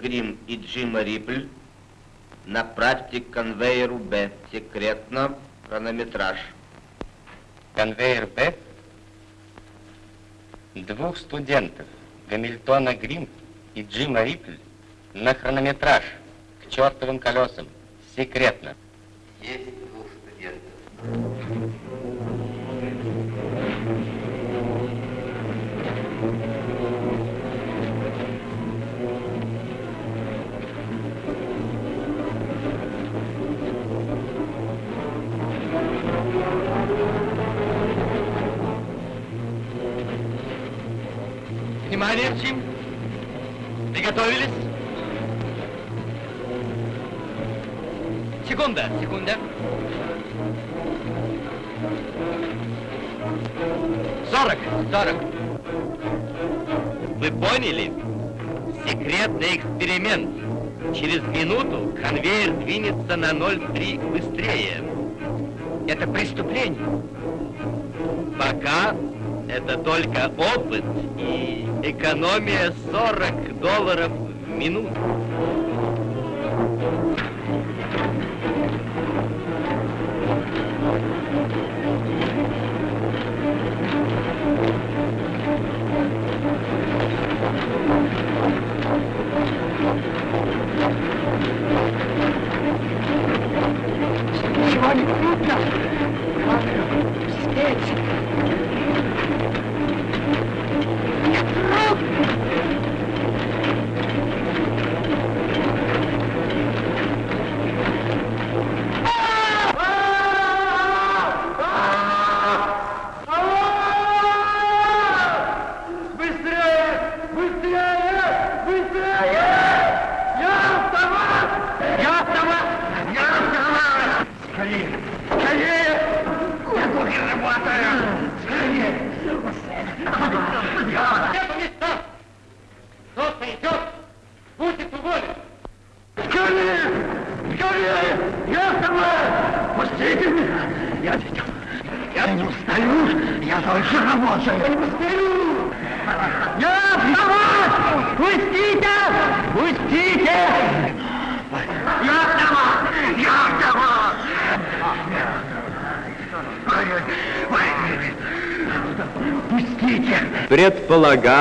Грим и Джима Рипль направьте к конвейеру Б. Секретно, хронометраж. Конвейер Б. Двух студентов Гамильтона Грим и Джима Рипль на хронометраж к чертовым колесам. Секретно. Есть двух студентов. Джим. Приготовились? Секунда, секунда. Сорок, сорок. Вы поняли? Секретный эксперимент. Через минуту конвейер двинется на 0,3 быстрее. Это преступление. Пока это только опыт и экономия 40 долларов в минуту.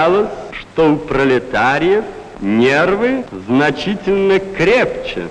Предполагалось, что у пролетариев нервы значительно крепче.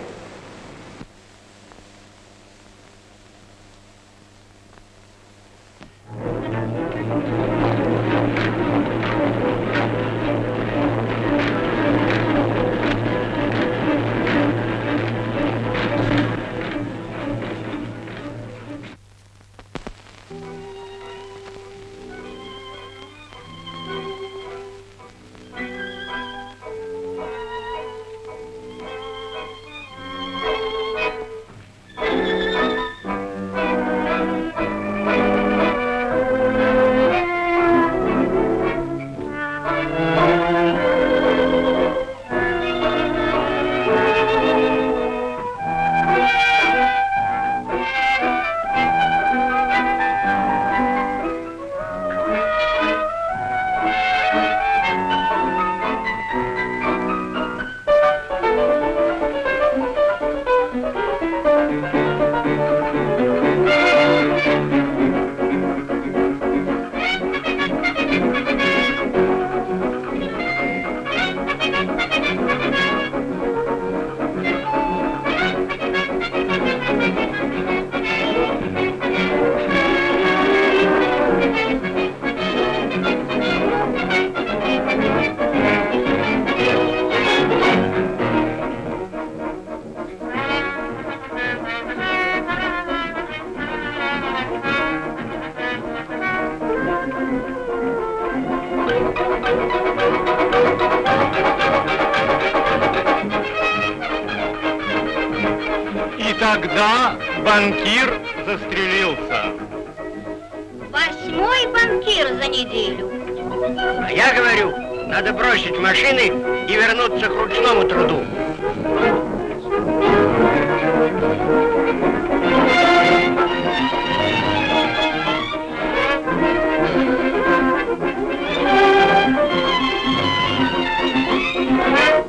Банкир застрелился. Восьмой банкир за неделю. А я говорю, надо бросить машины и вернуться к ручному труду.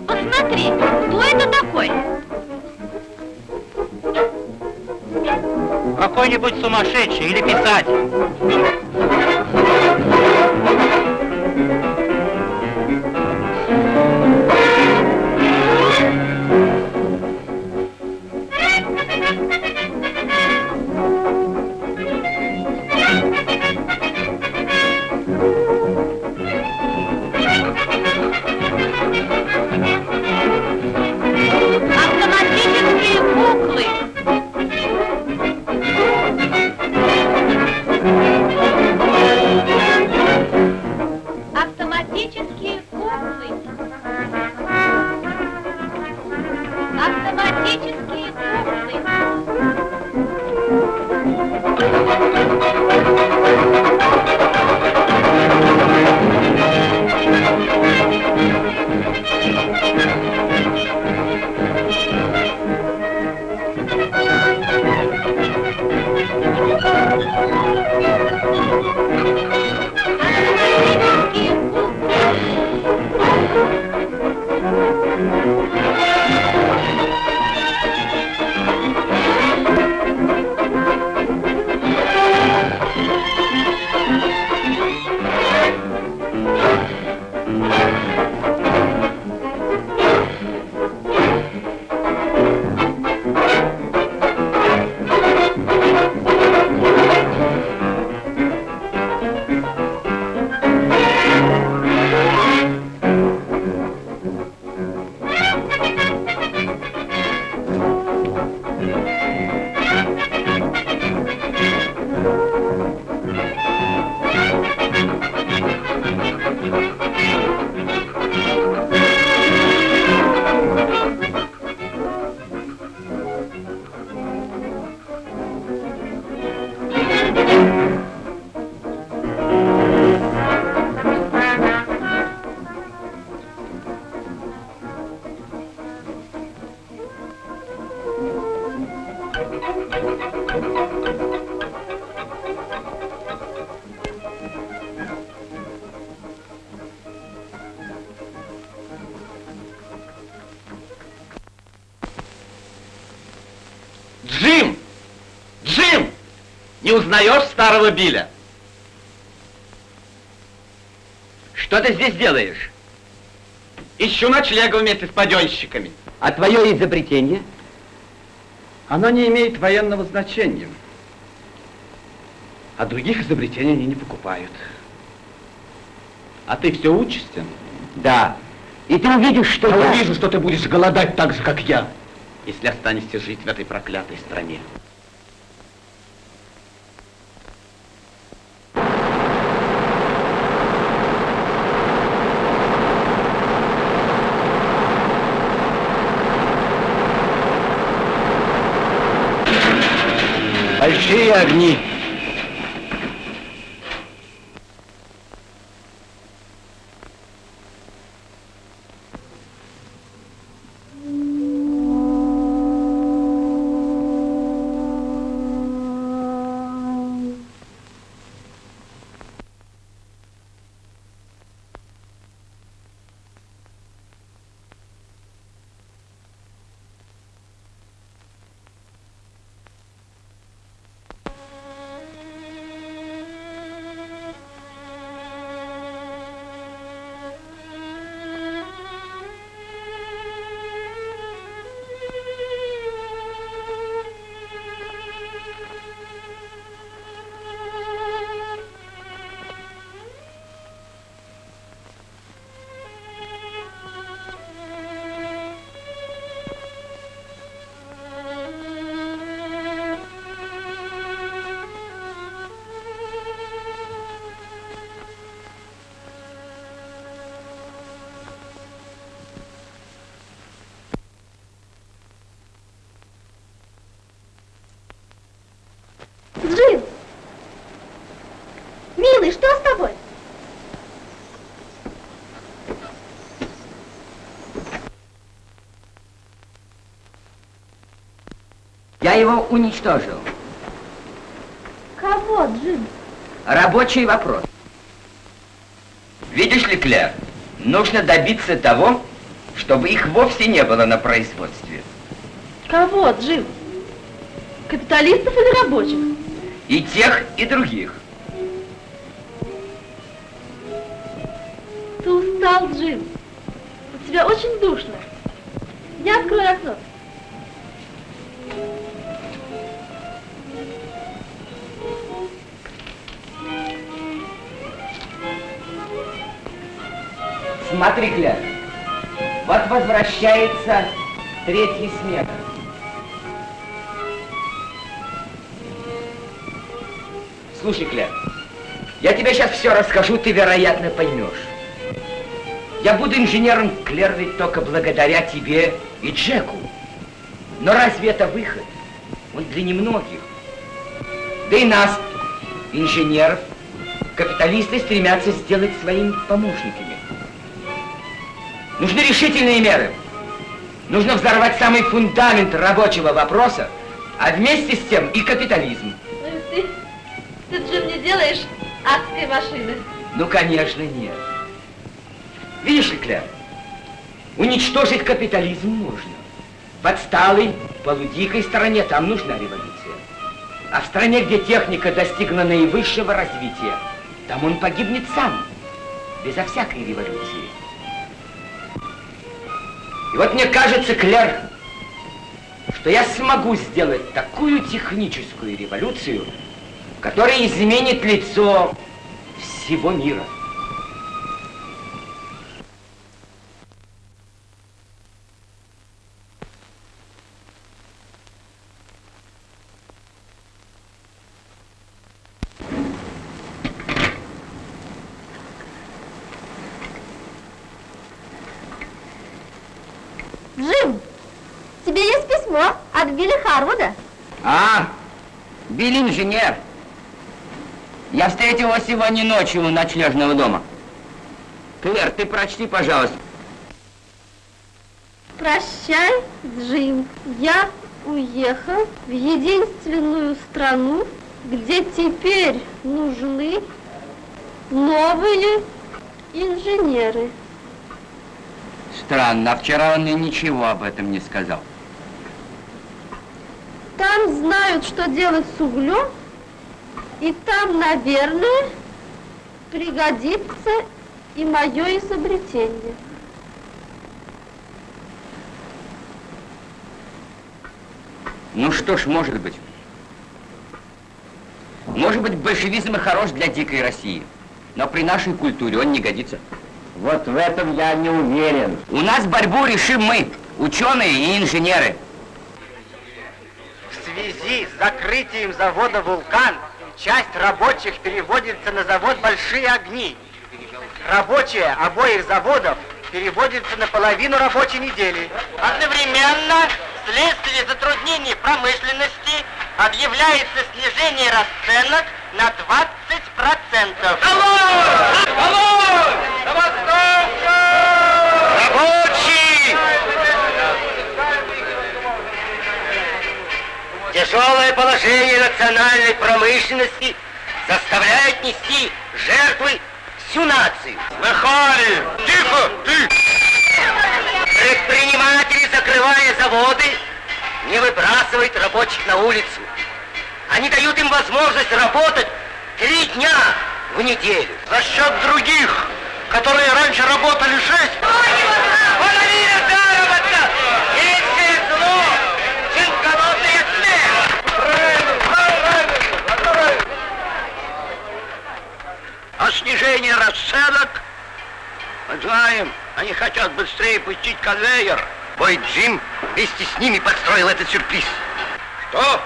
Посмотри, кто это такой? Какой-нибудь сумасшедший или писатель. Не узнаешь старого Биля? Что ты здесь делаешь? Ищу ночлега вместе с паденщиками. А твое изобретение? Оно не имеет военного значения. А других изобретений они не покупают. А ты все учишься? Да. И ты увидишь, что Я я... увижу, что ты будешь голодать так же, как я, если останешься жить в этой проклятой стране. Большие огни. Я его уничтожил. Кого, Джим? Рабочий вопрос. Видишь ли, Клэр, нужно добиться того, чтобы их вовсе не было на производстве. Кого, Джим? Капиталистов или рабочих? И тех, и других. Ты устал, Джим. У тебя очень душно. Я открою окно. Смотри, Клэр. Вот возвращается третий смех. Слушай, Клэр, я тебе сейчас все расскажу, ты, вероятно, поймешь. Я буду инженером, ведь только благодаря тебе и Джеку. Но разве это выход? Он для немногих. Да и нас, инженеров, капиталисты стремятся сделать своими помощниками. Нужны решительные меры. Нужно взорвать самый фундамент рабочего вопроса, а вместе с тем и капитализм. Ну и ты, ты, Джим, не делаешь адской машины. Ну, конечно, нет. Видишь ли, Клэр, уничтожить капитализм можно. В отсталой, полудикой стране там нужна революция. А в стране, где техника достигла наивысшего развития, там он погибнет сам, безо всякой революции. И вот мне кажется, Клэр, что я смогу сделать такую техническую революцию, которая изменит лицо всего мира. Джим, тебе есть письмо от Билли Харвуда? А, Билли инженер. Я встретил его сегодня ночью у ночлежного дома. Клэр, ты прочти, пожалуйста. Прощай, Джим. Я уехал в единственную страну, где теперь нужны новые инженеры. Странно, а вчера он мне ничего об этом не сказал. Там знают, что делать с углем, и там, наверное, пригодится и мое изобретение. Ну что ж, может быть. Может быть, большевизм и хорош для дикой России, но при нашей культуре он не годится. Вот в этом я не уверен. У нас борьбу решим мы, ученые и инженеры. В связи с закрытием завода «Вулкан» часть рабочих переводится на завод «Большие огни». Рабочие обоих заводов переводятся на половину рабочей недели. Одновременно, вследствие затруднений промышленности, объявляется снижение расценок на 20%. Алло! Алло! Забастовка! Рабочий! Тяжелое положение национальной промышленности заставляет нести жертвы всю нацию. Слыхали? Тихо, ты! Предприниматели, закрывая заводы, не выбрасывают рабочих на улицу. Они дают им возможность работать три дня в неделю. За счет других, которые раньше работали шесть. Половина заработка! А снижение расценок? Мы знаем, они хотят быстрее пустить конвейер. Бой Джим вместе с ними подстроил этот сюрприз. Что?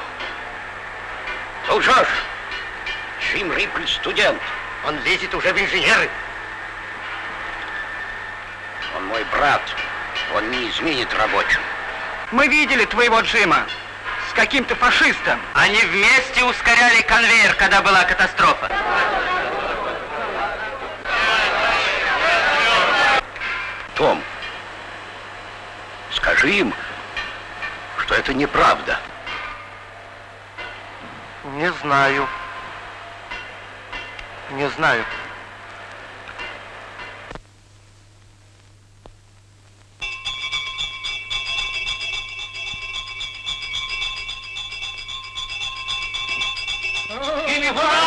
Слушаешь? Джим Риппль студент. Он лезет уже в инженеры. Он мой брат. Он не изменит рабочим. Мы видели твоего Джима с каким-то фашистом. Они вместе ускоряли конвейер, когда была катастрофа. Том, скажи им, что это неправда. Не знаю. Не знаю. Пожалуйста,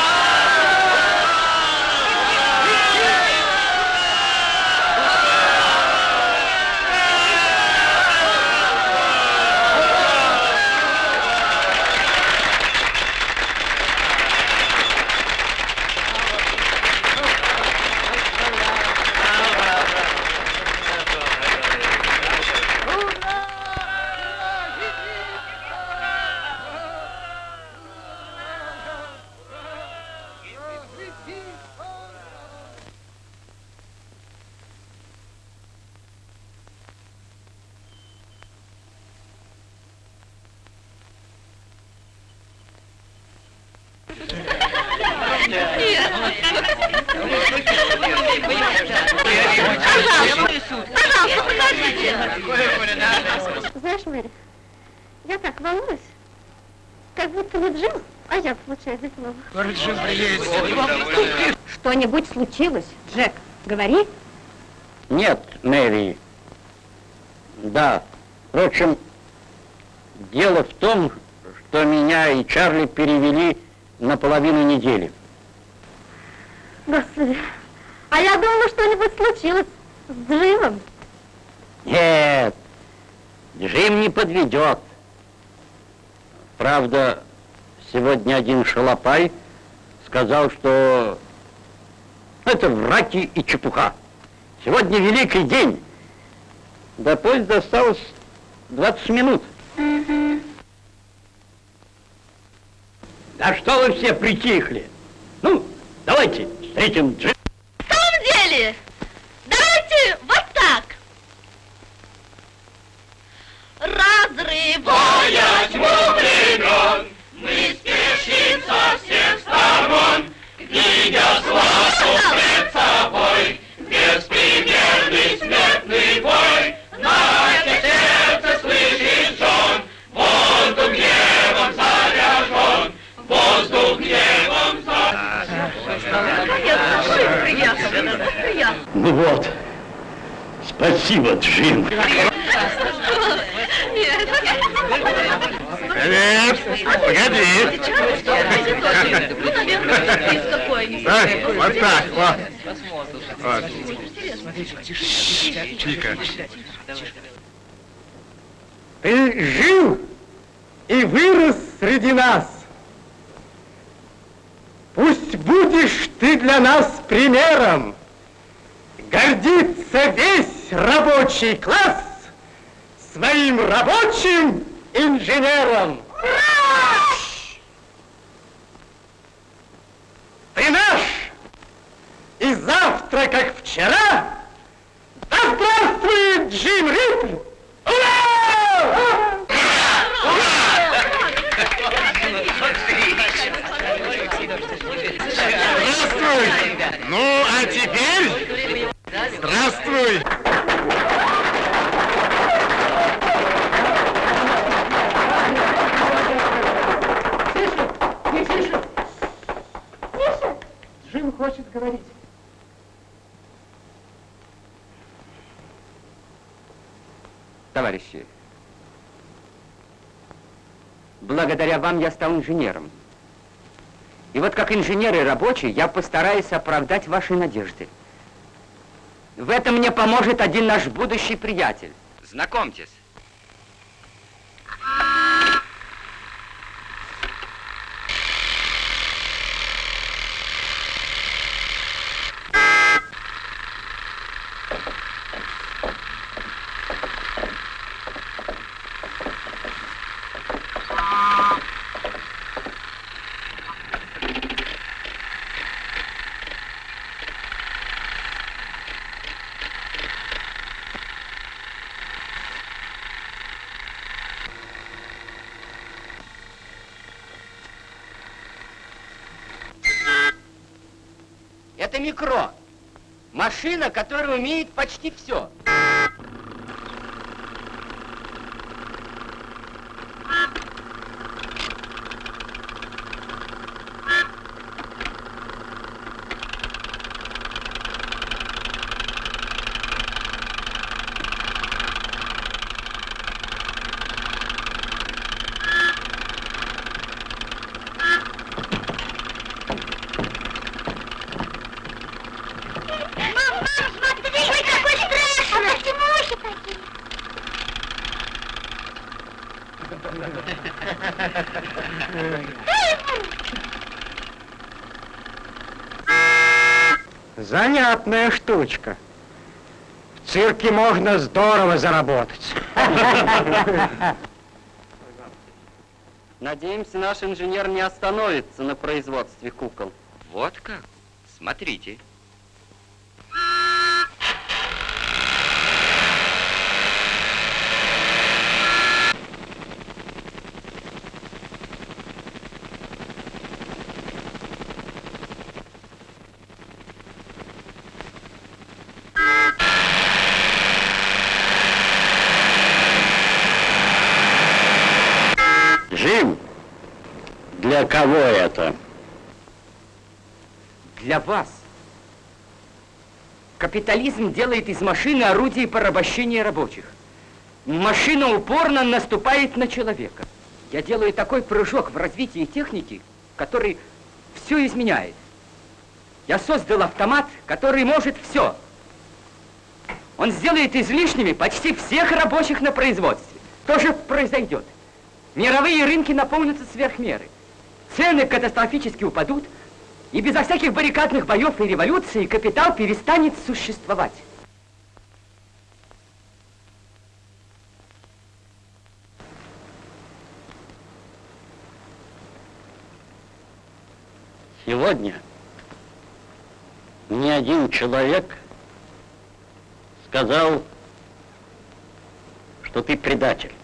случилось? Джек, говори. Нет, Мэри. Да. Впрочем, дело в том, что меня и Чарли перевели на половину недели. Господи, а я думала, что-нибудь случилось с Джимом. Нет, Джим не подведет. Правда, сегодня один шалопай сказал, что враки и чепуха. Сегодня великий день. До поезда осталось 20 минут. Да что вы все притихли? Ну, давайте встретим Джим. Ну вот. Спасибо, Джим. Привет! Погоди! Вот так, вот. Вот. Чика. Ты жил и вырос среди нас. Пусть будешь ты для нас примером. Гордится весь рабочий класс своим рабочим инженером. Ты наш! И завтра, как вчера, да здравствует Джим Рипл! Ура! Здравствуй! Ну, а теперь... Здравствуй! Тише! Тише! Джим хочет говорить. Товарищи, благодаря вам я стал инженером. И вот как инженер и рабочий я постараюсь оправдать ваши надежды. В этом мне поможет один наш будущий приятель. Знакомьтесь. Это микро. Машина, которая умеет почти все. Занятная штучка. В цирке можно здорово заработать. Надеемся, наш инженер не остановится на производстве кукол. Вот как? Смотрите. Для кого это? Для вас. Капитализм делает из машины орудие порабощения рабочих. Машина упорно наступает на человека. Я делаю такой прыжок в развитии техники, который все изменяет. Я создал автомат, который может все. Он сделает излишними почти всех рабочих на производстве. То же произойдет. Мировые рынки наполнятся сверх. Цены катастрофически упадут, и безо всяких баррикадных боев и революций капитал перестанет существовать. Сегодня ни один человек сказал, что ты предатель.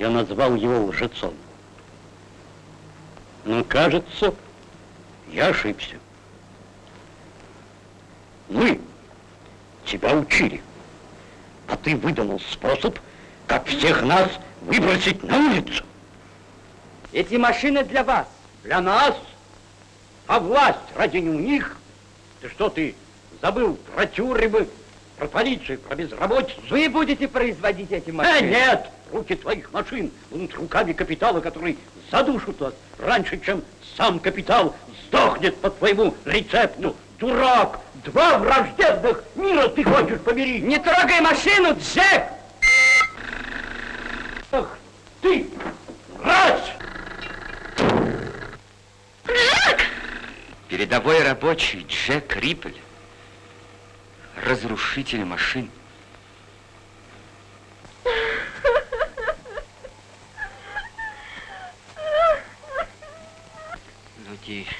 Я назвал его лжецом. Но, кажется, я ошибся. Мы тебя учили, а ты выдумал способ, как всех нас выбросить на улицу. Эти машины для вас. Для нас? А власть ради не у них? Ты что, ты забыл про тюрьмы, про полицию, про безработицу? Вы будете производить эти Э, машины? нет! Руки твоих машин будут руками капитала, который задушит вас раньше, чем сам капитал сдохнет по твоему рецепту. Дурак! Два враждебных мира ты хочешь помирить! Не трогай машину, Джек! Ах, ты! Раз! Передовой рабочий Джек Риппель. Разрушитель машин. Ну тише,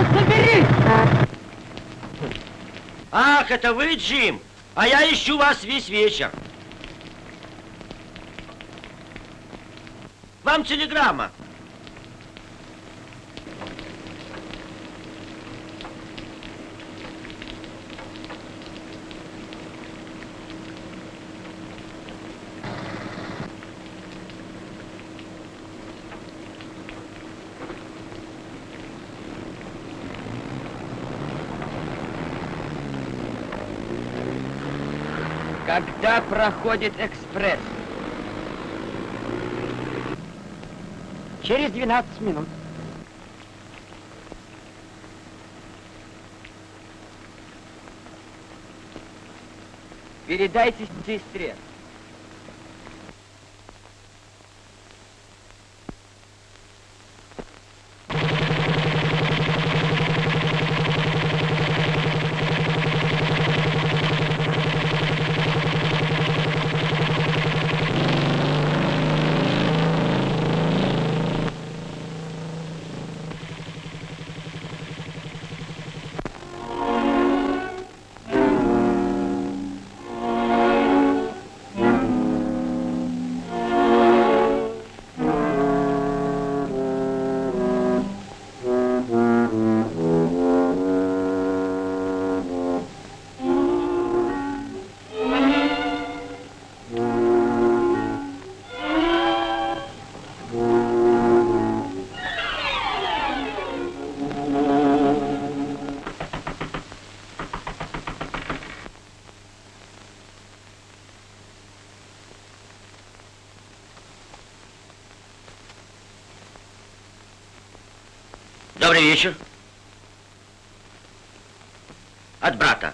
Вас забери! Ах, это вы, Джим? А я ищу вас весь вечер. Вам телеграмма. Когда проходит экспресс? Через 12 минут. Передайте сестре. Добрый вечер. От брата.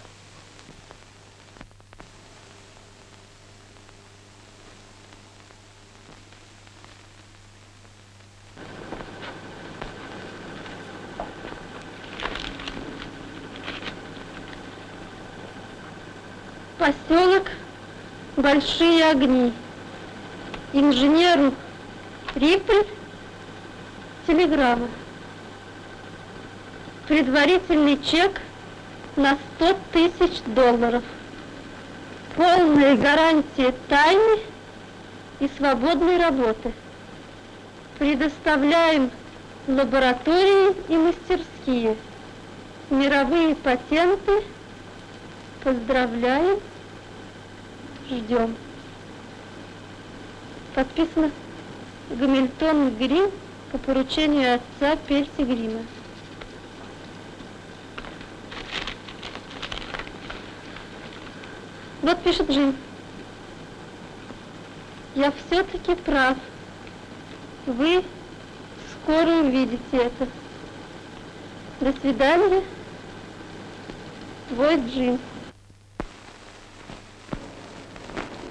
Поселок Большие огни. Инженер Риппель. Телеграмма. Предварительный чек на 100 тысяч долларов. Полная гарантия тайны и свободной работы. Предоставляем лаборатории и мастерские. Мировые патенты. Поздравляем. Ждем. Подписано Гамильтон Грим по поручению отца Перси Грима. Вот пишет Джим. Я все-таки прав. Вы скоро увидите это. До свидания. Твой Джим.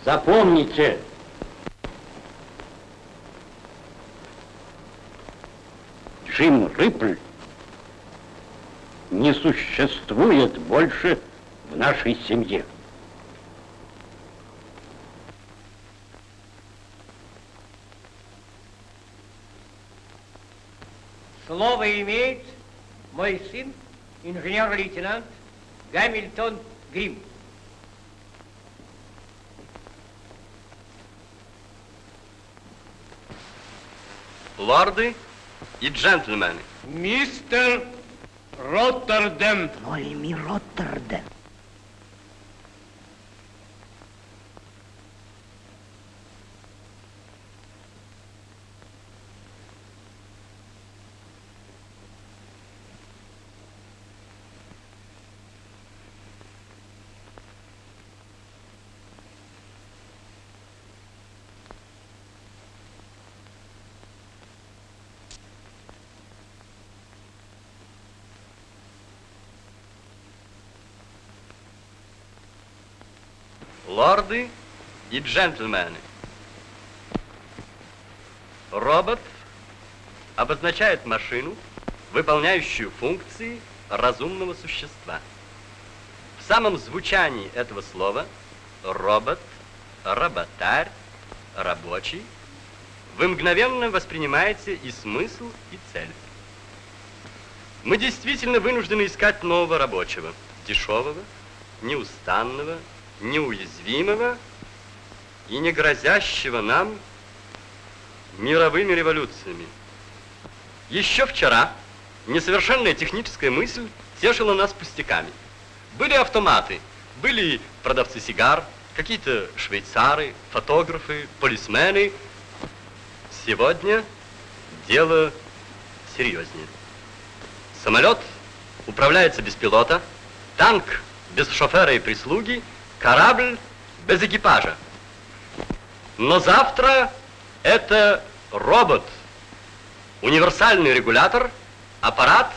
Запомните, Джим Риппль не существует больше в нашей семье. Слово имеет мой сын, инженер-лейтенант Гамильтон Грим. Лорды и джентльмены. Мистер Роттердем. Нолеми Роттердем. Лорды и джентльмены. Робот обозначает машину, выполняющую функции разумного существа. В самом звучании этого слова робот, работарь, рабочий вы мгновенно воспринимаете и смысл, и цель. Мы действительно вынуждены искать нового рабочего, дешевого, неустанного, неуязвимого и не грозящего нам мировыми революциями. Еще вчера несовершенная техническая мысль тешила нас пустяками. Были автоматы, были продавцы сигар, какие-то швейцары, фотографы, полисмены. Сегодня дело серьезнее. Самолет управляется без пилота, танк без шофера и прислуги, корабль без экипажа. Но завтра это робот, универсальный регулятор, аппарат,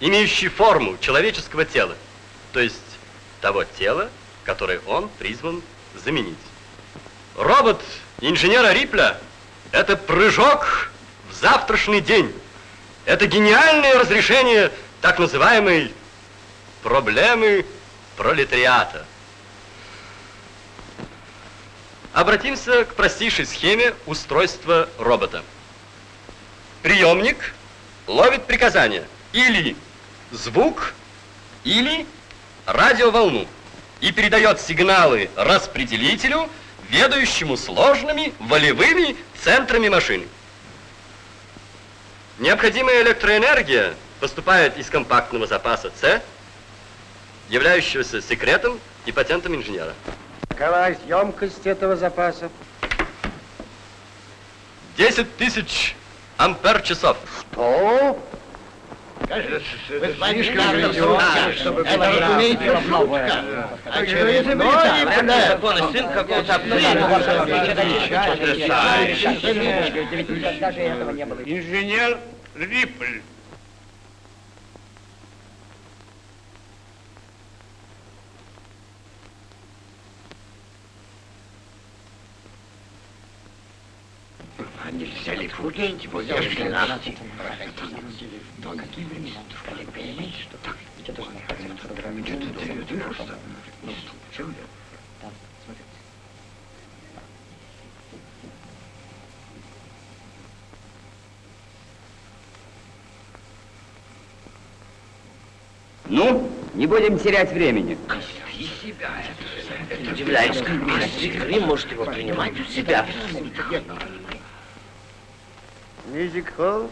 имеющий форму человеческого тела, то есть того тела, которое он призван заменить. Робот инженера Рипля – это прыжок в завтрашний день. Это гениальное разрешение так называемой проблемы пролетариата. Обратимся к простейшей схеме устройства робота. Приемник ловит приказания или звук, или радиоволну и передает сигналы распределителю, ведающему сложными волевыми центрами машины. Необходимая электроэнергия поступает из компактного запаса С, являющегося секретом и патентом инженера. Какова емкость этого запаса? 10 тысяч ампер-часов. Что? Вы слишком ведете, чтобы Это, разумеется, шутка. Очередной законы сын какого-то Инженер Риппль. А нельзя ли пустить его, если нас... Но какие времена? Понимаете, что так? Ведь это просто... Ну, чем Ну, не будем терять времени. Удивляюсь, как мистер Грим может его принимать у себя. Мюзик-холл.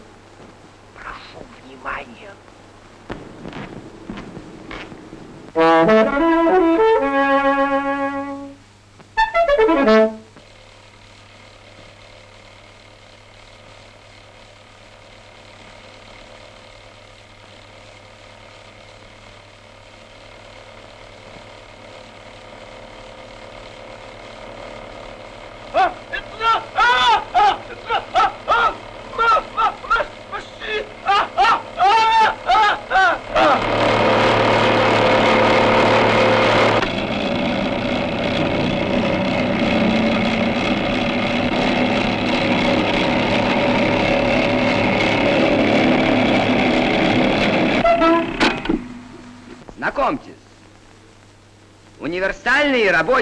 Прошу внимания.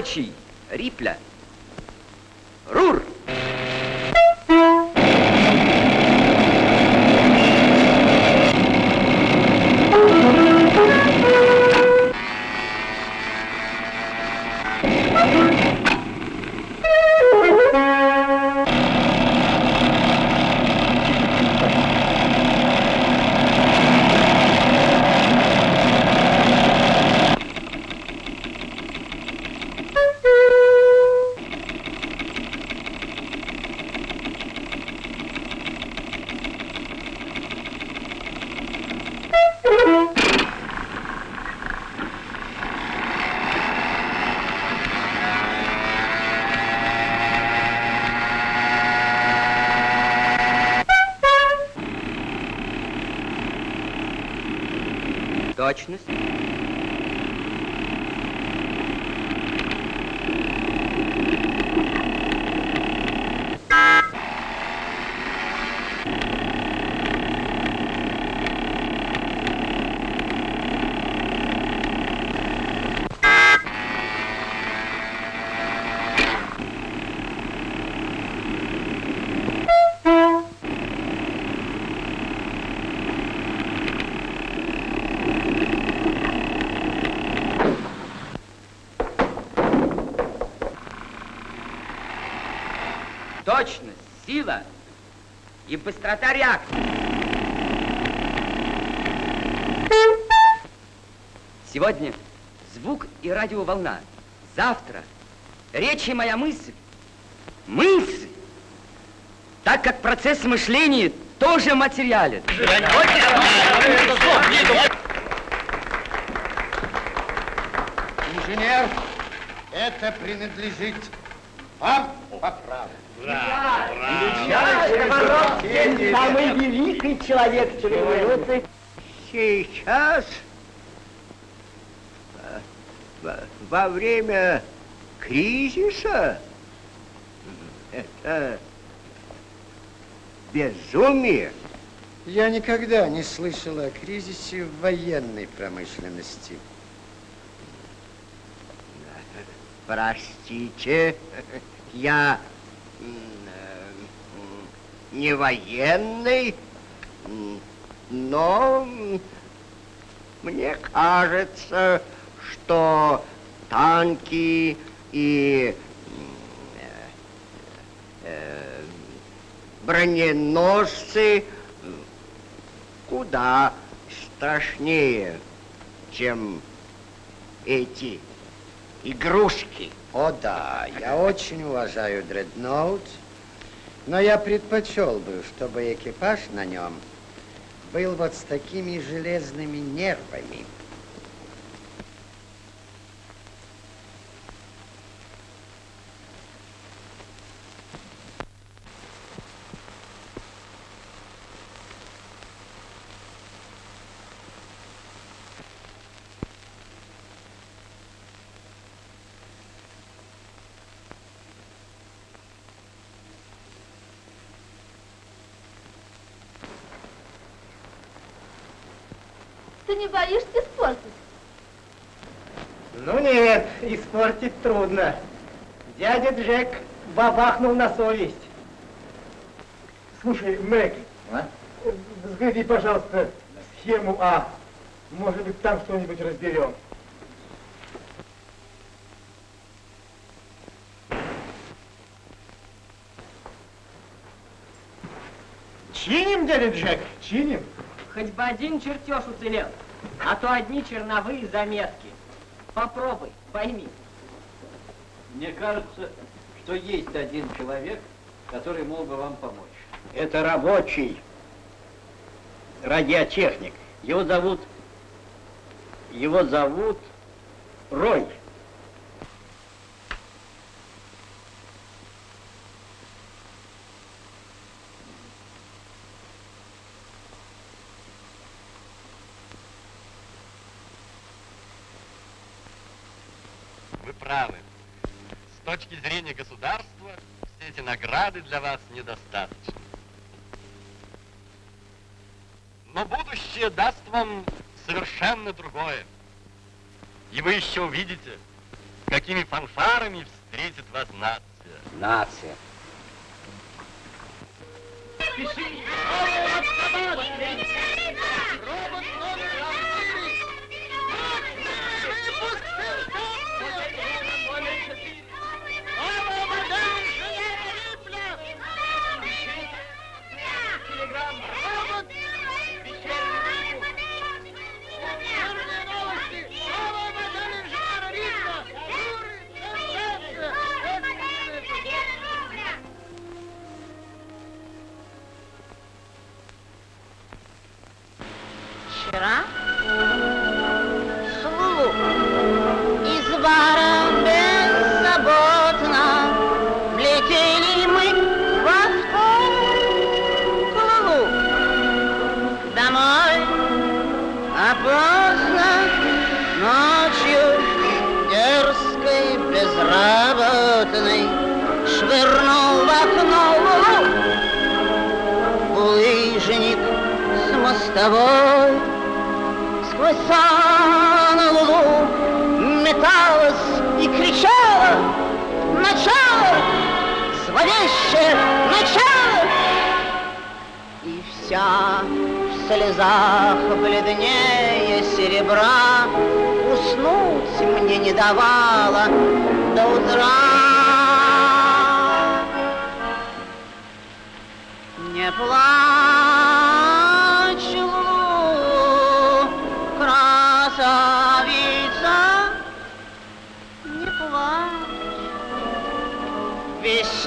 Универсальный рабочий Рипля. Quatsch, nicht? Ne? Быстрота реакции. Сегодня звук и радиоволна. Завтра речь и моя мысль. Мысль! Так как процесс мышления тоже материален. Инженер, это принадлежит вам. Самый великий человек революции. Сейчас, во- время кризиса, это безумие. Я никогда не слышал о кризисе в военной промышленности. Простите, я не военный, но мне кажется, что танки и э, э, броненосцы куда страшнее, чем эти игрушки. О да, я очень уважаю дредноут, но я предпочел бы, чтобы экипаж на нем был вот с такими железными нервами. Ты не боишься испортить? Ну нет, испортить трудно. Дядя Джек бабахнул на совесть. Слушай, Мэг, взгляни, пожалуйста, схему А. Может быть, там что-нибудь разберем. Чиним, дядя Джек, чиним. Хоть бы один чертеж уцелел, а то одни черновые заметки. Попробуй, пойми. Мне кажется, что есть один человек, который мог бы вам помочь. Это рабочий радиотехник. Его зовут... Его зовут Рой. Вы правы. С точки зрения государства, все эти награды для вас недостаточны. Но будущее даст вам совершенно другое. И вы еще увидите, какими фанфарами встретит вас нация. Нация. Вчера мостовой Сквозь сан луну металась и кричала Начало! Зловещее начало! И вся в слезах бледнее серебра Уснуть мне не давала до утра. Не плачь,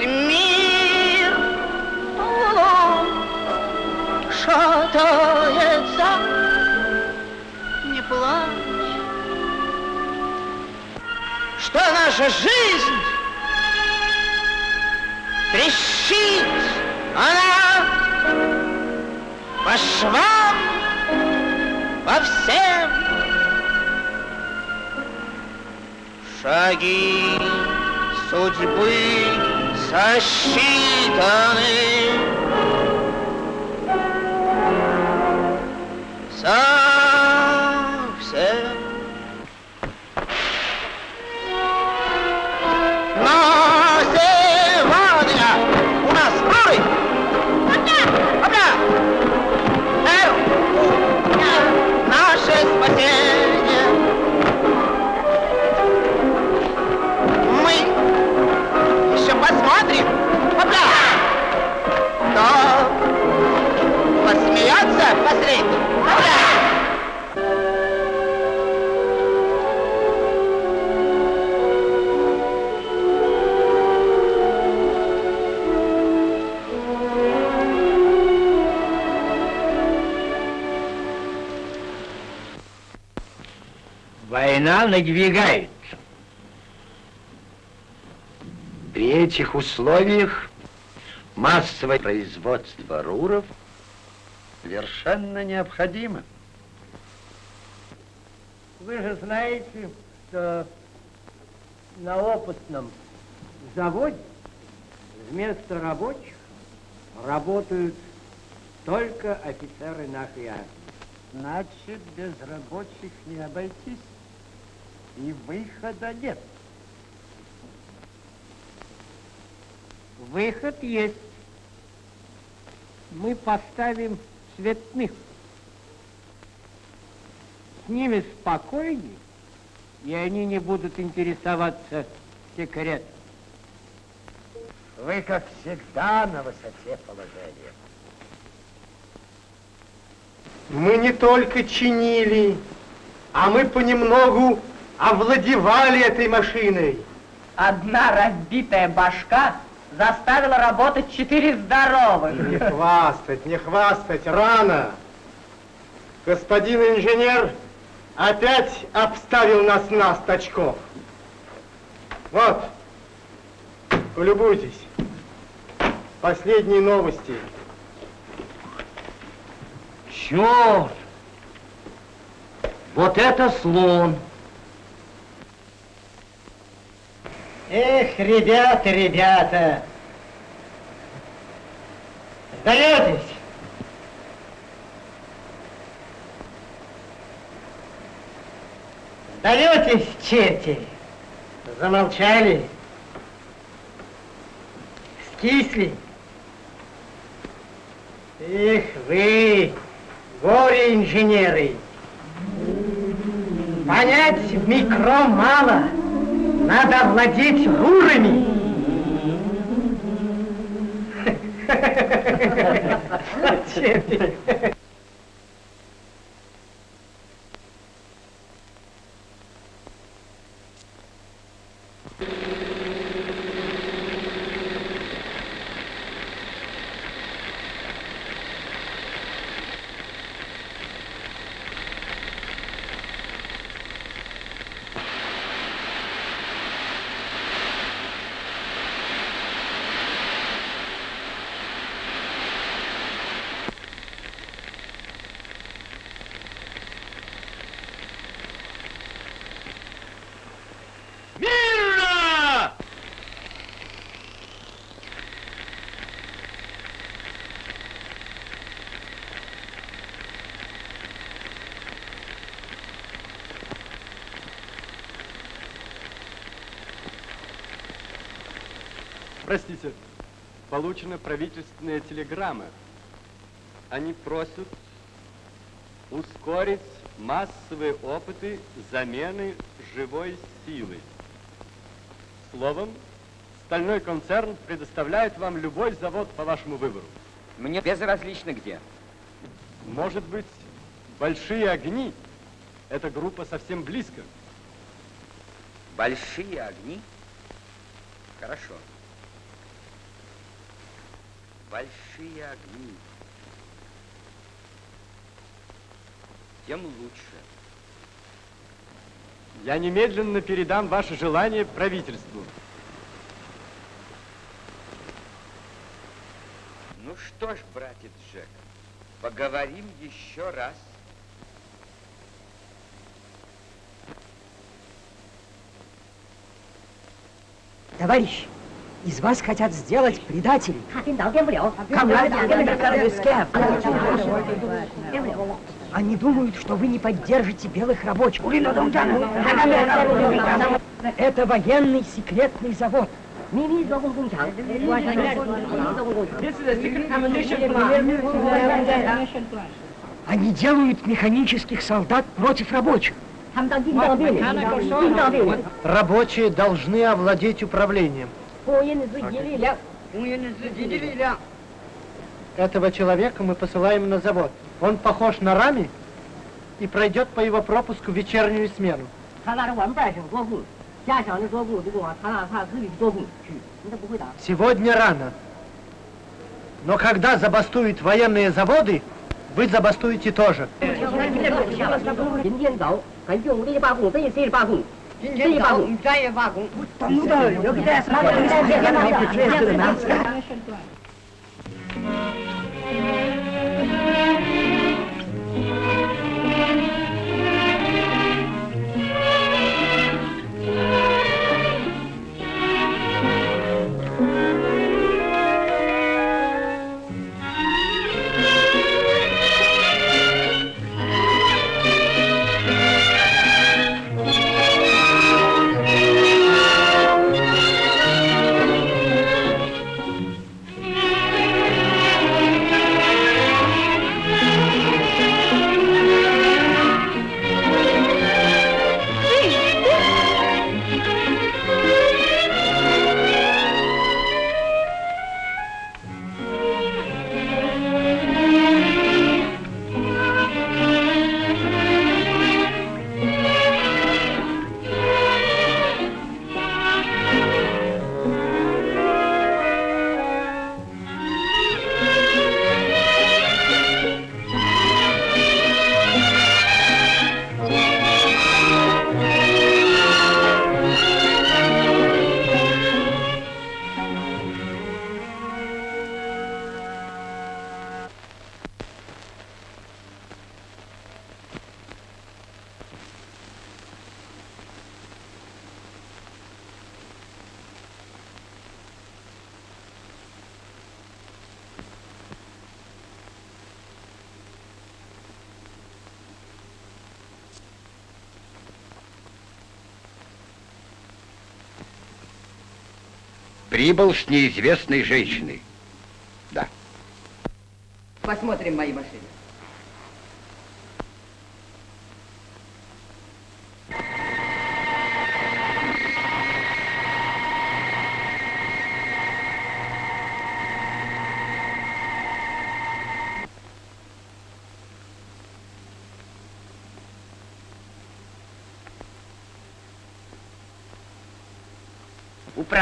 мир Лу, шатается, не плачь. Что наша жизнь трещит, она по швам, по всем. Шаги судьбы сосчитаны. Совсем. Еще посмотрим. Опля! Кто посмеется последний? Опля! Война надвигается. При этих условиях массовое производство руров совершенно необходимо. Вы же знаете, что на опытном заводе вместо рабочих работают только офицеры нашей армии. Значит, без рабочих не обойтись. И выхода нет. Выход есть. Мы поставим цветных. С ними спокойней, и они не будут интересоваться секретом. Вы, как всегда, на высоте положения. Мы не только чинили, а мы понемногу овладевали этой машиной. Одна разбитая башка заставила работать четыре здоровых. Не хвастать, не хвастать, рано. Господин инженер опять обставил нас на стачков. Вот, полюбуйтесь. Последние новости. Черт! Вот это слон! Эх, ребята, ребята, сдаетесь? Сдаетесь, черти? Замолчали? Скисли? Эх вы, горе-инженеры! Понять микро мало. Надо владеть рурами. Черти. Простите, получена правительственная телеграмма. Они просят ускорить массовые опыты замены живой силы. Словом, стальной концерн предоставляет вам любой завод по вашему выбору. Мне безразлично где. Может быть, большие огни? Эта группа совсем близко. Большие огни? Хорошо. Большие огни. Тем лучше. Я немедленно передам ваше желание правительству. Ну что ж, братец Джек, поговорим еще раз. Товарищ, из вас хотят сделать предателей. Они думают, что вы не поддержите белых рабочих. Это военный секретный завод. Они делают механических солдат против рабочих. Рабочие должны овладеть управлением. Поезд Этого человека мы посылаем на завод. Он похож на Рами и пройдет по его пропуску вечернюю смену. Сегодня рано. Но когда забастуют военные заводы, вы забастуете тоже. Je 细工，专业加工 pas où tu vas. Je ne sais. Прибыл с неизвестной женщиной. Да. Посмотрим мои машины.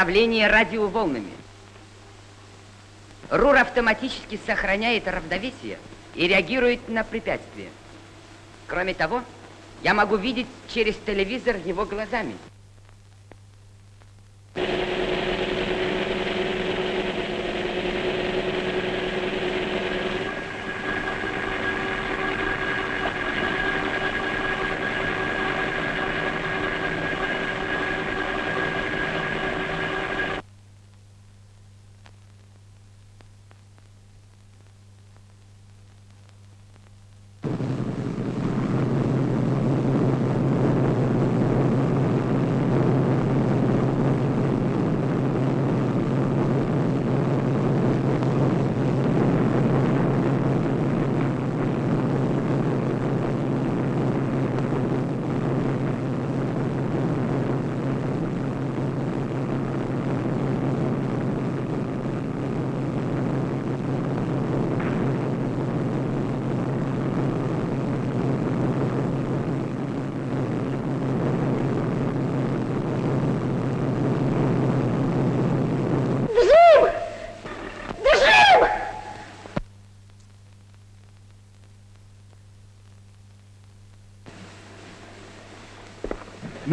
Управление радиоволнами. РУР автоматически сохраняет равновесие и реагирует на препятствия. Кроме того, я могу видеть через телевизор его глазами.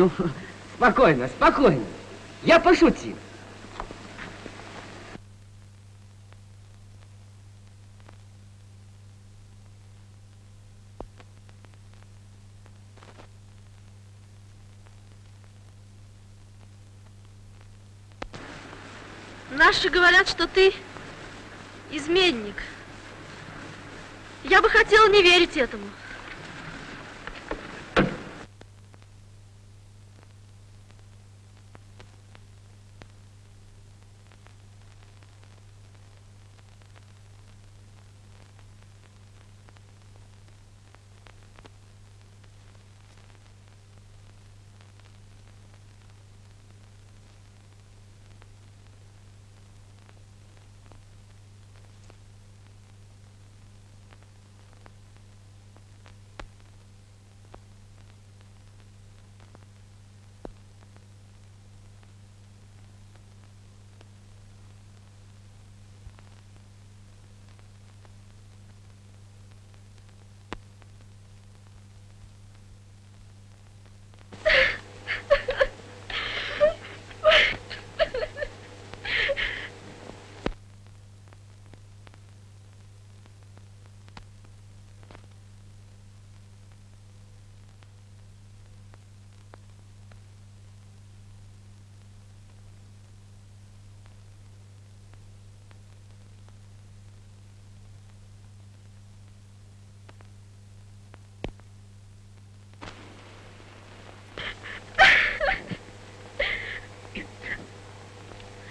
Ну, спокойно, спокойно. Я пошутил. Наши говорят, что ты изменник. Я бы хотела не верить этому.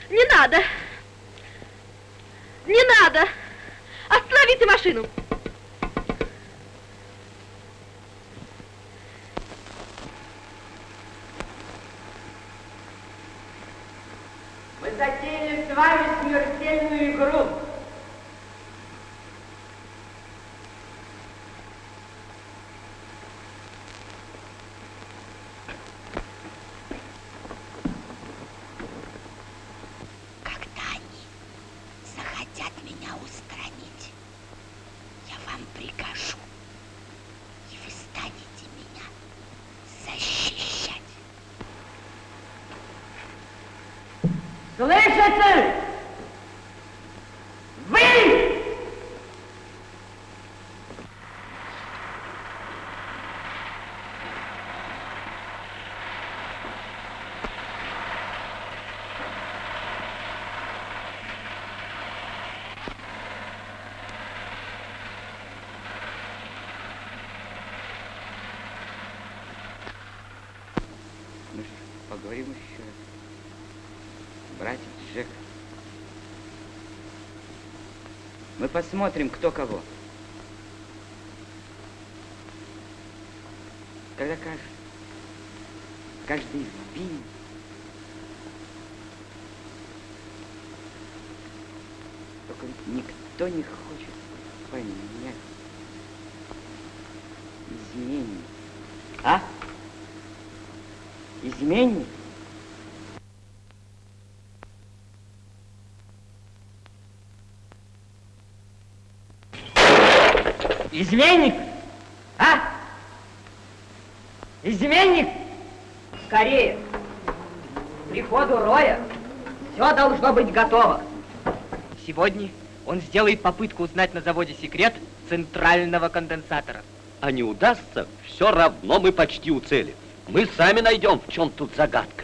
Не надо. Не надо. Остановите машину. Мы затеяли с вами смертельную игру. Delicious! Посмотрим, кто кого. Когда каждый, каждый вбин только никто не хочет понять изменник. А? Изменник? Изменник? А? Изменник? Скорее. Приходу Роя все должно быть готово. Сегодня он сделает попытку узнать на заводе секрет центрального конденсатора. А не удастся, все равно мы почти у цели. Мы сами найдем, в чем тут загадка.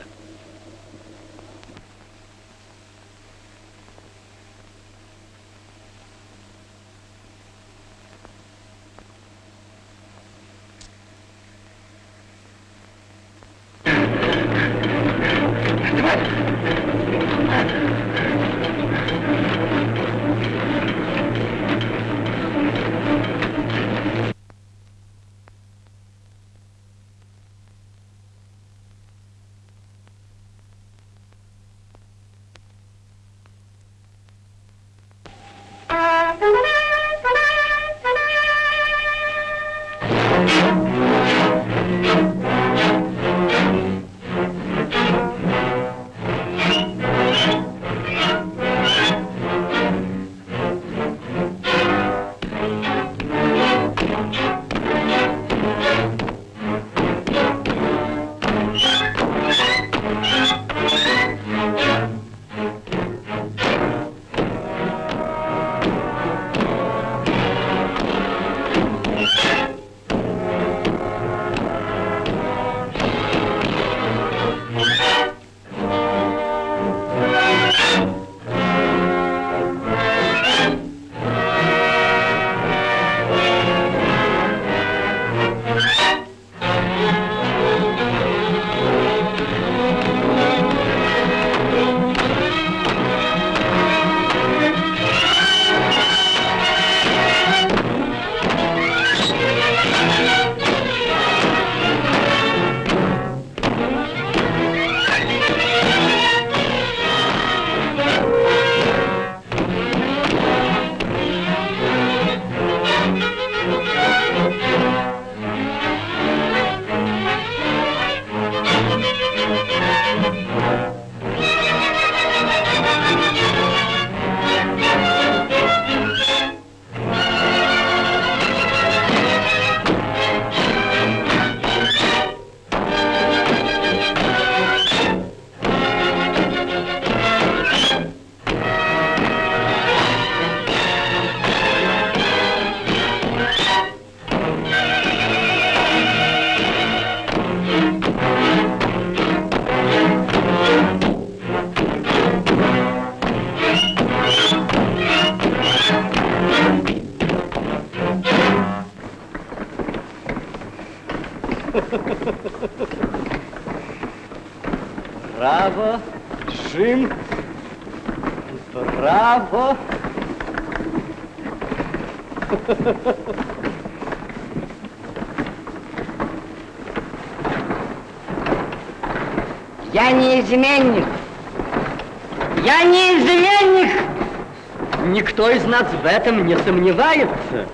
В этом не сомневается.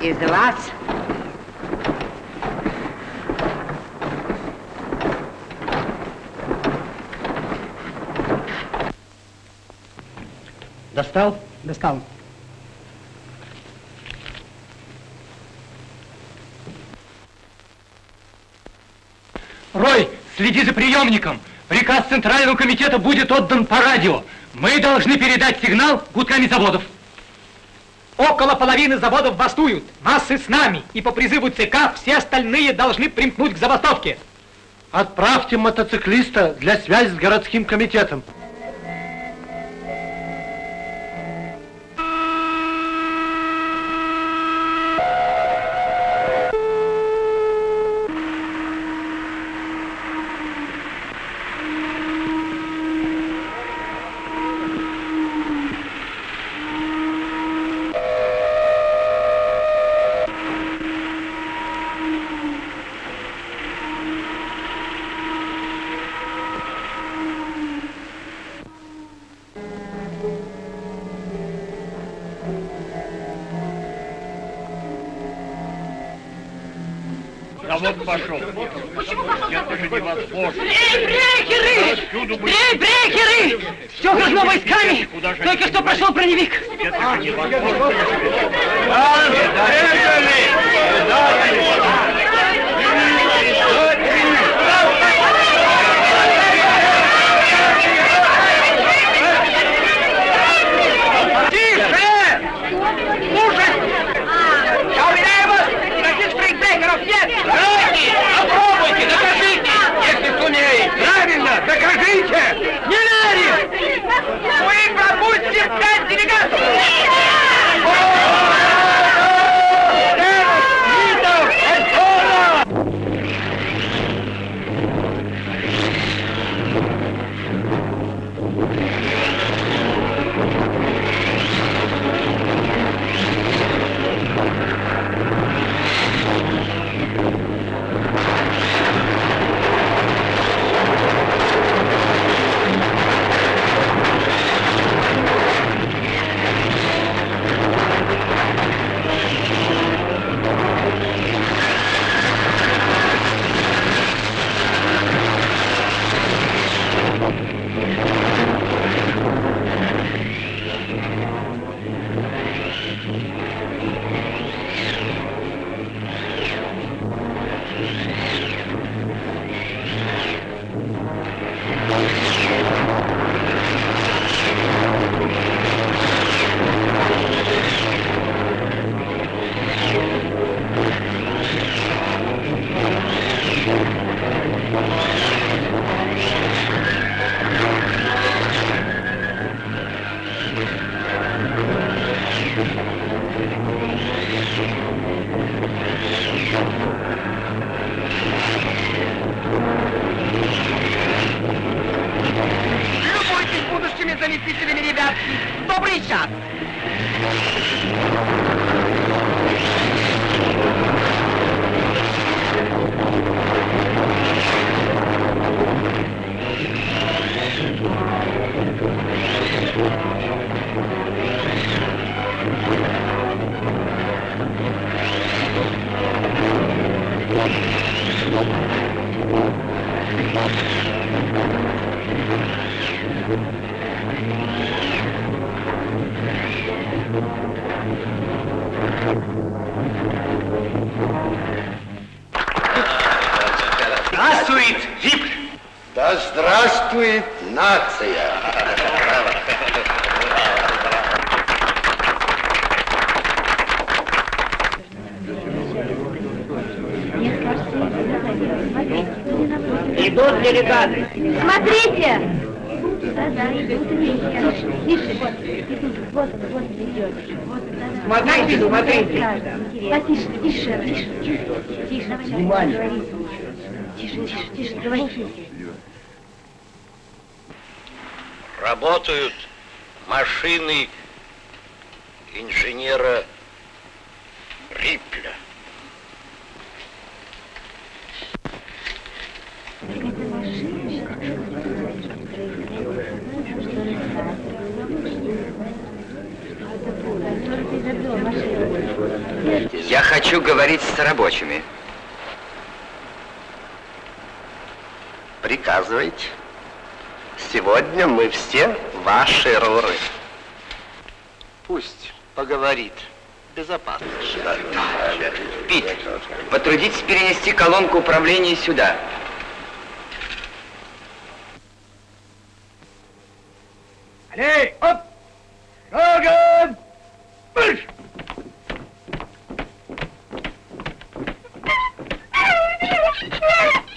Из вас Достал? Достал. Рой, следи за приемником. Приказ Центрального комитета будет отдан по радио. Мы должны передать сигнал гудками заводов. Около половины заводов бастуют. Массы с нами. И по призыву ЦК все остальные должны примкнуть к забастовке. Отправьте мотоциклиста для связи с городским комитетом. Пошел. Это же невозможно. Эй, брейкеры! Эй, брейкеры! Все как войсками! Только что прошел броневик! Это же невозможно. Тише! Слушай! Я уверяю вас, никаких стрейкбрейкеров нет! Дайте! Попробуйте, докажите! Если сумеете! Правильно, докажите! Не верим! Мы пропустим пять делегатов! Заместителями, ребятки! Добрый час! Здравствует нация! Идут делегаты! Смотрите! Да-да, идут и Тише, идут, вот он, вот он идет. Смотрите, смотрите. Потише, тише, тише, тише, тише. Тише, тише, тише, говори. Работают машины мы все ваши руры. Пусть поговорит. Безопасно. Да. Пит, потрудитесь перенести колонку управления сюда. Эй, оп! Шагом! Марш! Yeah.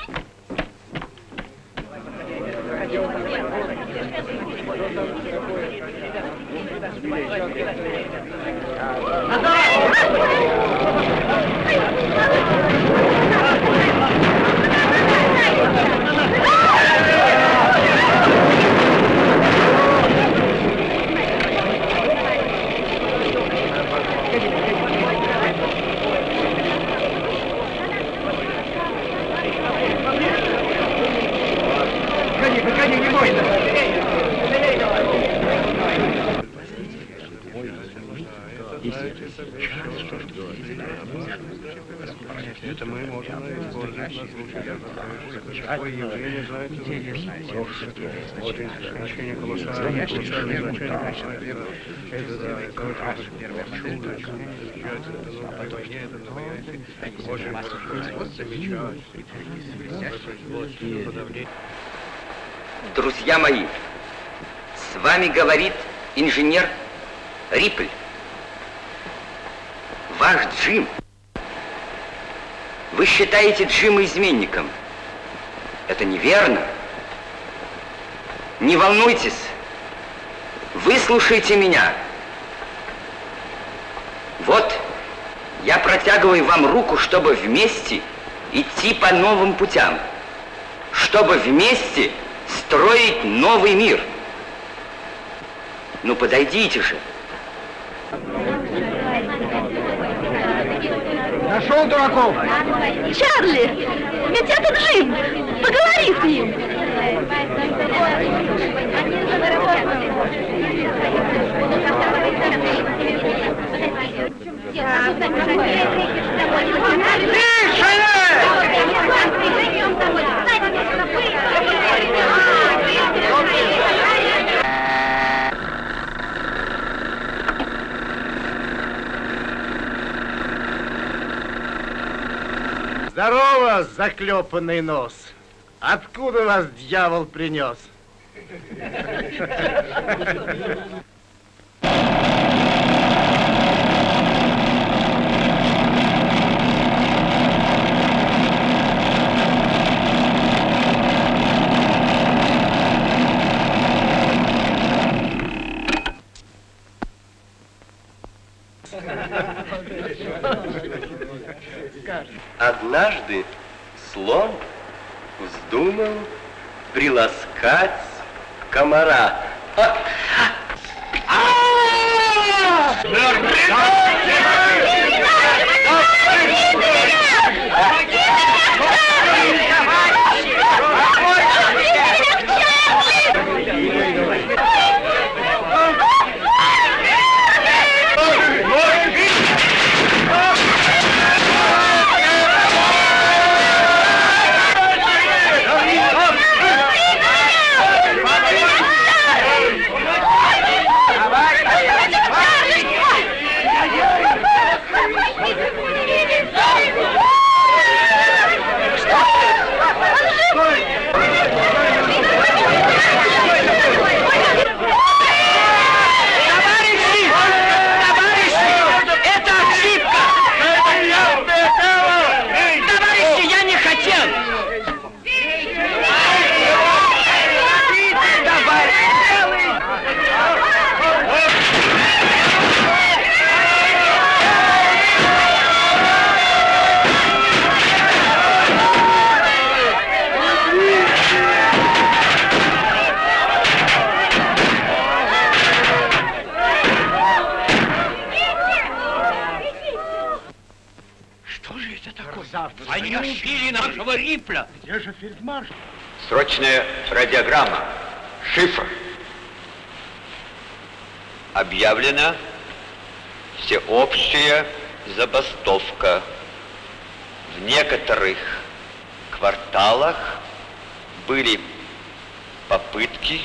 Adoro! Погоди, погоди, не бойся. Это мы можем использовать на случай какое явление знает Вот значение колоссальное, колоссальное значение Это колоссальное чудо, это войне, это на войне. Очень хорошо замечать. Производство, подавление. Друзья мои, с вами говорит инженер Рипль. Ваш Джим. Вы считаете Джима изменником. Это неверно. Не волнуйтесь. Выслушайте меня. Вот, я протягиваю вам руку, чтобы вместе идти по новым путям. Чтобы вместе строить новый мир. Ну, подойдите же. Нашел дураков? Чарли, ведь это Джим. Поговори с ним. Здорово, заклепанный нос. Откуда вас дьявол принес? Однажды слон вздумал приласкать комара. Товарищи! Товарищи! Это ошибка! Товарищи, я не хотел! Что же это такое? Они убили нашего Рипля. Где же фельдмаршал? Срочная радиограмма. Шифр. Объявлена всеобщая забастовка. В некоторых кварталах были попытки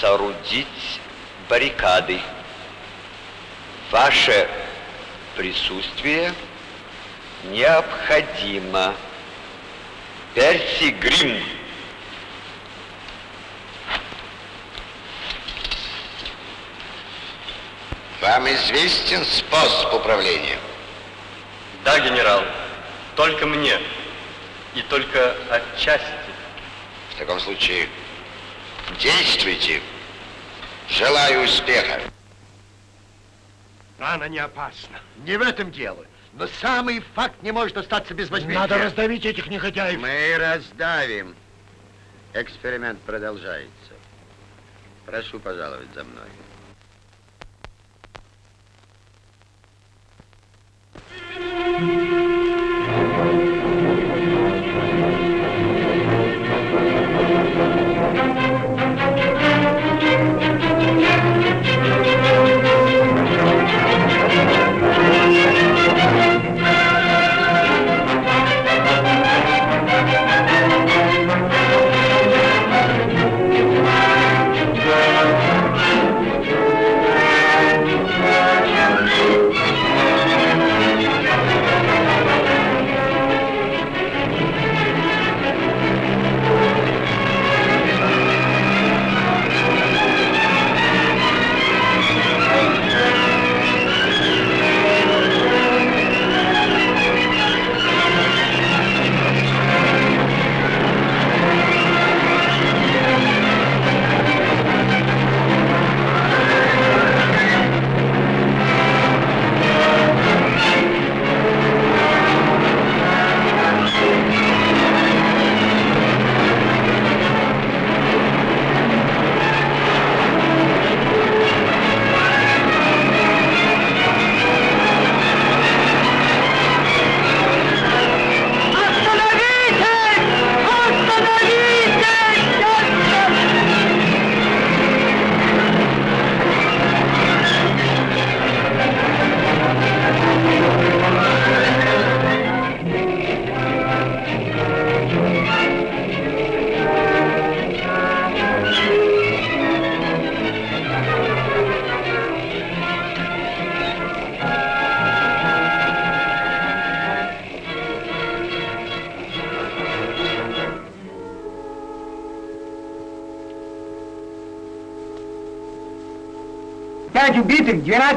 соорудить баррикады. Ваше присутствие необходимо. Перси Грим. Вам известен способ управления? Да, генерал, только мне. И только отчасти. В таком случае действуйте. Желаю успеха. Рана не опасна. Не в этом дело. Но самый факт не может остаться без возмездия. Надо раздавить этих негодяев. Мы раздавим. Эксперимент продолжается. Прошу пожаловать за мной. Пять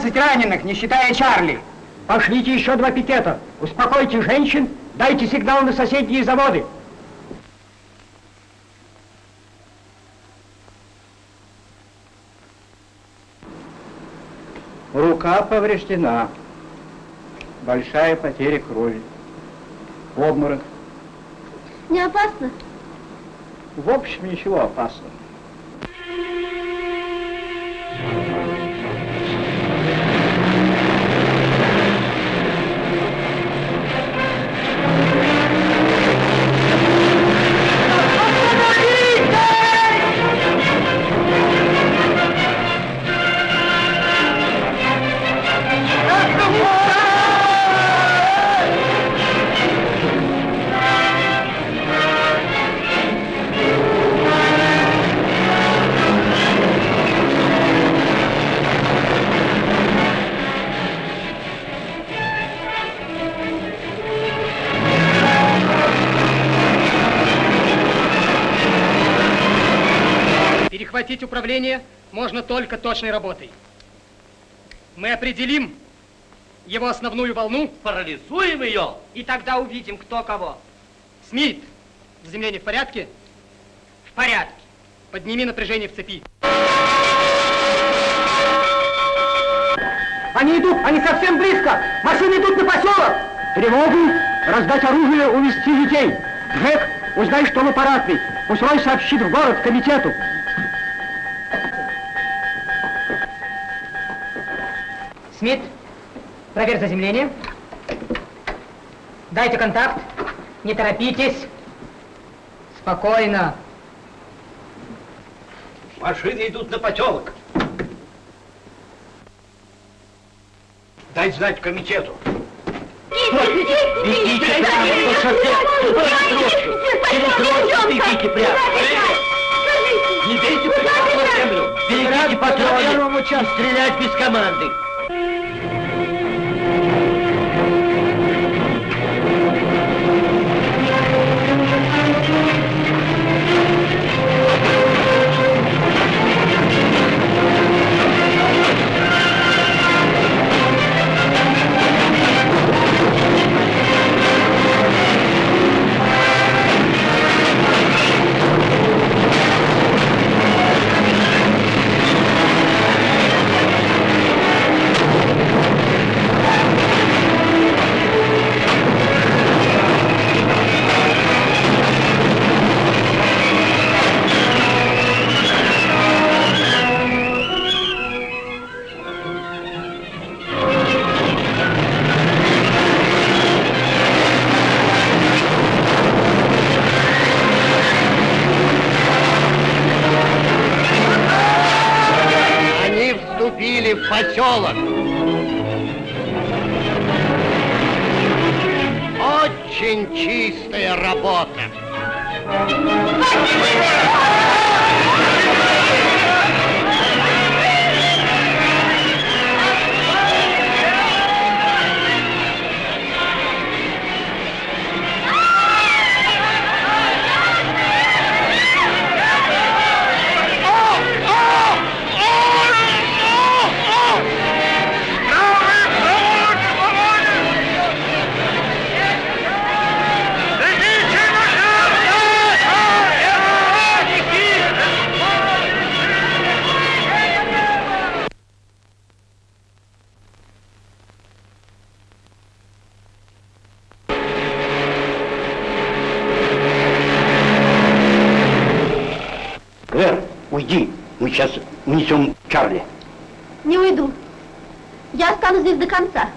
12 раненых, не считая Чарли. Пошлите еще два пикета. Успокойте женщин, дайте сигнал на соседние заводы. Рука повреждена. Большая потеря крови. Обморок. Не опасно? В общем, ничего опасного. Управление можно только точной работой. Мы определим его основную волну. Парализуем ее. И тогда увидим, кто кого. Смит, заземление в порядке? В порядке. Подними напряжение в цепи. Они идут, они совсем близко. Машины идут на поселок. Тревогу, раздать оружие, увести детей. Джек, узнай, что в аппаратной. Пусть Рой сообщит в город, к комитету. Смит, проверь заземление. Дайте контакт. Не торопитесь. Спокойно. Машины идут на поселок. Дай знать комитету. Бегите прямо по шоссе, через рощу, через рощу бегите прямо. Не бейте прямо на землю. Берегите патроны и стрелять без команды. Уйди. Мы сейчас унесем Чарли. Не уйду. Я останусь здесь до конца.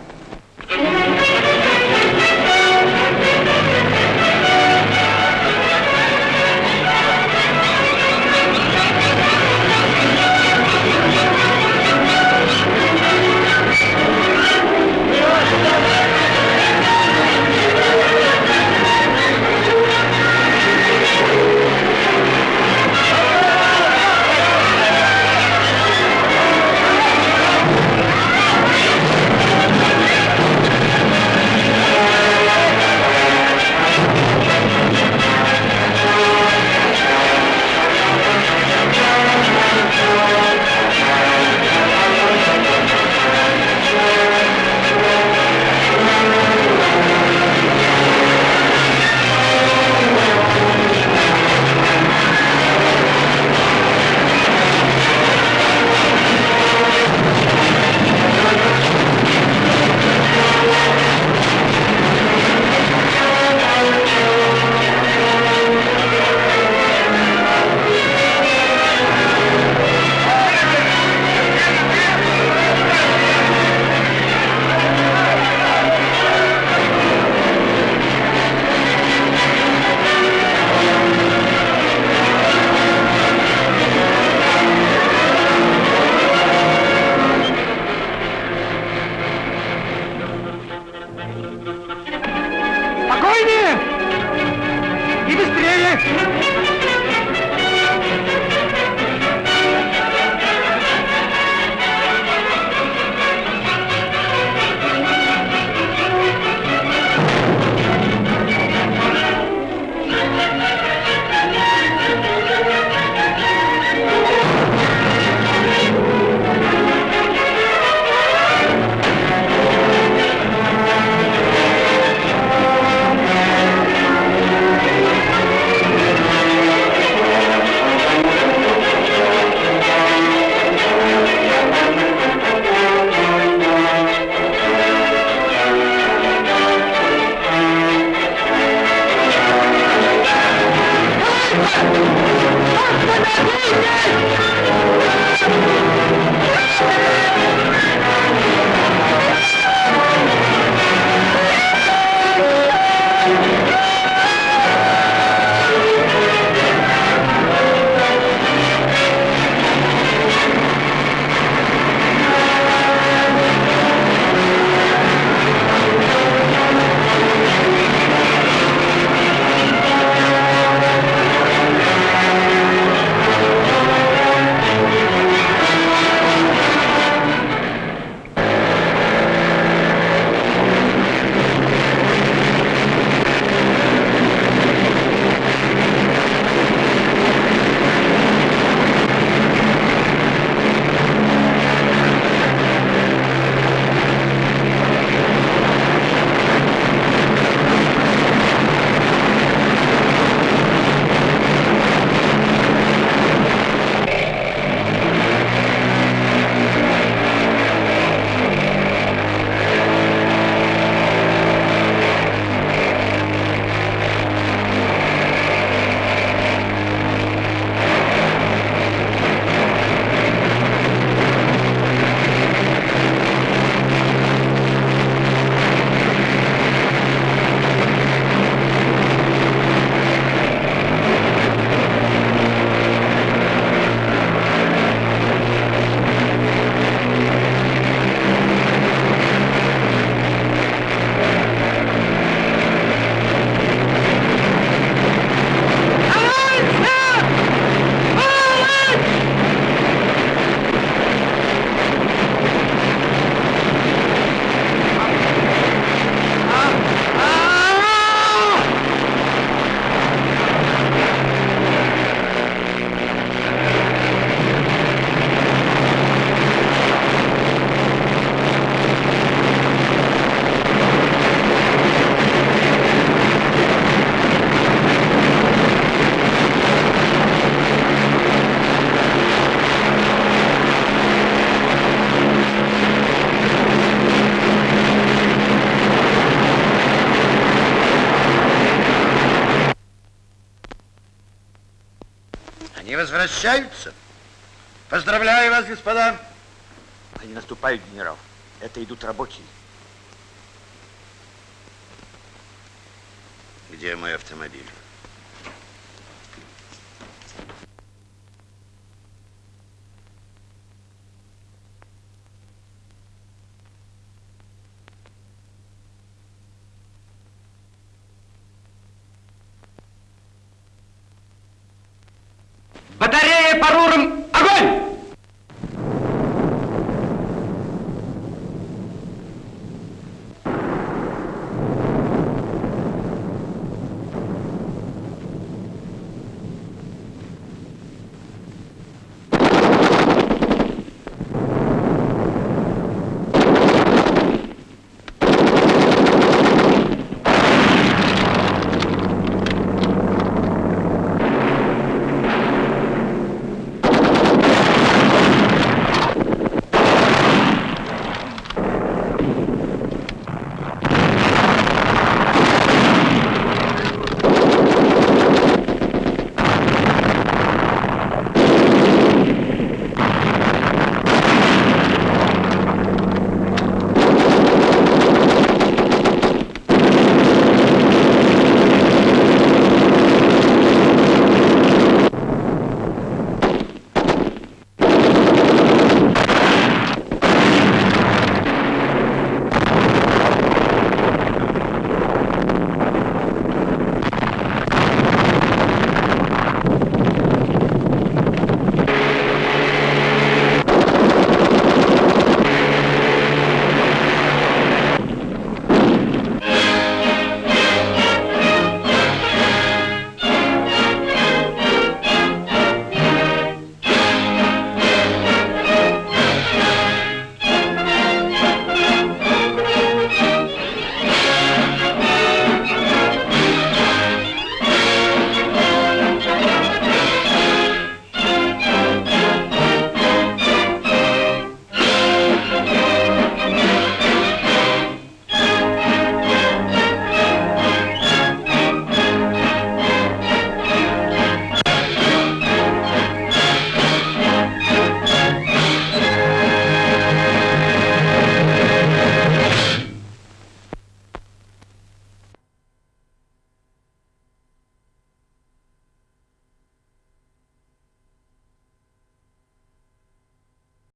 Возвращаются. Поздравляю вас, господа. Они наступают, генерал. Это идут рабочие. Где мой автомобиль?